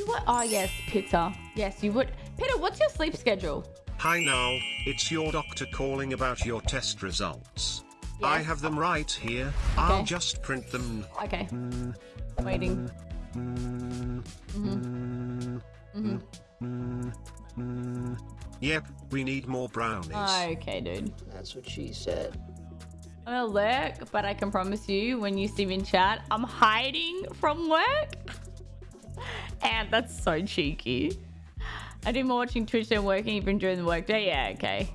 You what? Oh, yes, Peter. Yes, you would. Peter, what's your sleep schedule? Hi now, it's your doctor calling about your test results. I have them right here. Okay. I'll just print them. Okay. Mm, Waiting. mm, Mhm. mm, mm, mm. Yep, we need more brownies. Okay, dude. That's what she said. I'm gonna lurk, but I can promise you when you see me in chat, I'm hiding from work. And that's so cheeky. I do more watching Twitch than working even during the workday. Yeah, okay.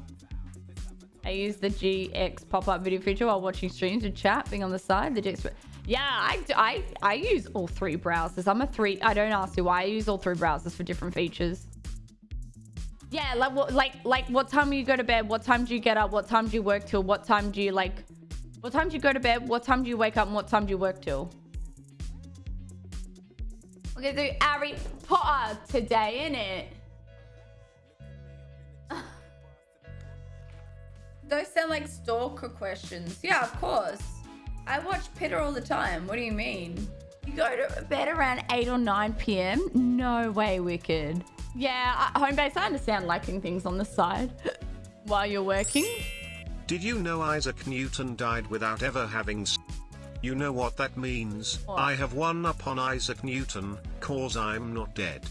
I use the GX pop-up video feature while watching streams with chat being on the side. The GX. Yeah, I, I, I use all three browsers. I'm a three. I don't ask you why. I use all three browsers for different features. Yeah, like what, like, like, what time do you go to bed? What time do you get up? What time do you work till? What time do you like? What time do you go to bed? What time do you wake up? And what time do you work till? We're gonna do Harry Potter today, innit? Those sound like stalker questions. Yeah, of course. I watch Peter all the time. What do you mean? You go to bed around 8 or 9 p.m.? No way, Wicked. Yeah, uh, home base, I understand liking things on the side while you're working. Did you know Isaac Newton died without ever having s- You know what that means? What? I have one up on Isaac Newton, cause I'm not dead.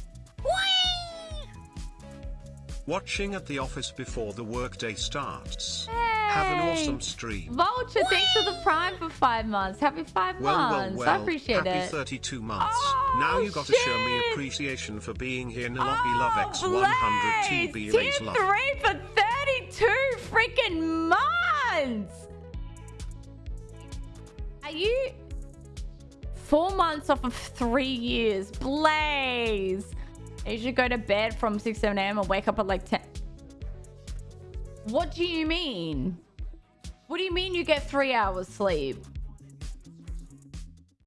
Watching at the office before the workday starts. Have an awesome stream. Vulture, thanks for the prime for five months. Happy five Well, well, months. well. I appreciate happy it. 32 months. Oh, now you got to show me appreciation for being here. Nalobi Love X Oh, 100 Blaze! TB raise Tier love. three for 32 freaking months. You four months off of three years? Blaze. You should go to bed from 6, 7 a.m. and wake up at like 10. What do you mean? What do you mean you get three hours sleep?